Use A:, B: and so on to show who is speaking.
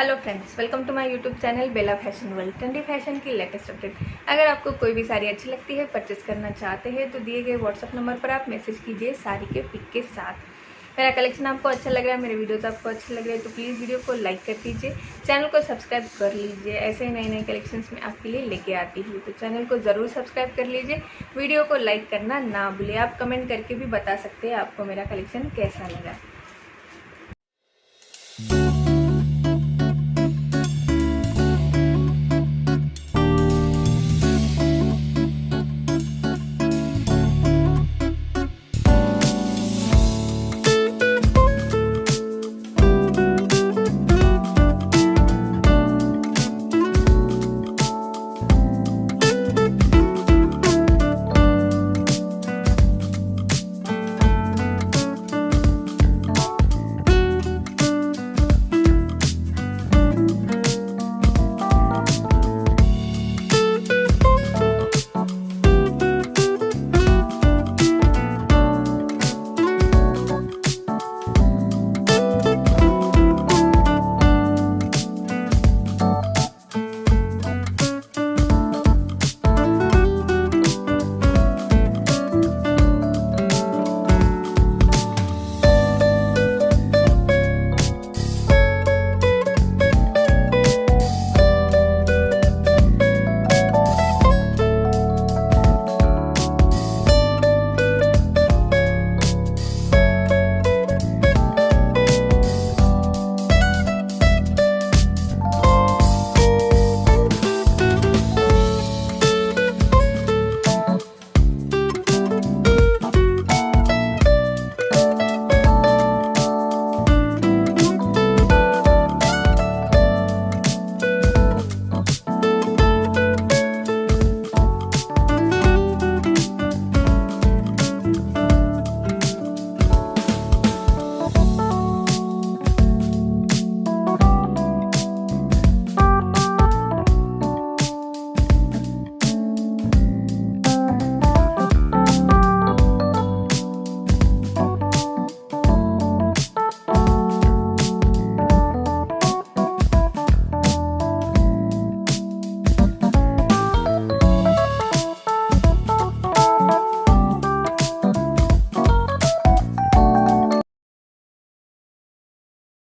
A: Hello friends welcome to my YouTube channel Bela fashion world trendy fashion की latest update अगर आपको कोई भी साड़ी अच्छी लगती है परचेस करना चाहते हैं तो दिए गए व्हाट्सअप नंबर पर आप मैसेज कीजिए साड़ी के पिक के साथ। मेरा कलेक्शन आपको अच्छा लग रहा है, मेरे वीडियोज़ आपको अच्छे लग रहे हैं तो प्लीज़ वीडियो को लाइक कर दीजिए। चैनल को सब्सक्राइब कर लीजिए, ऐसे ही नए नए कलेक्शंस में आपके लिए लेके आती हूँ। तो चैनल को ज़रूर सब्सक्राइब कर लीजिए। वीडियो को लाइक करना ना भूलिए आप कमेंट करके भी बता सकते हैं आपको मेरा कलेक्शन कैसा लगा।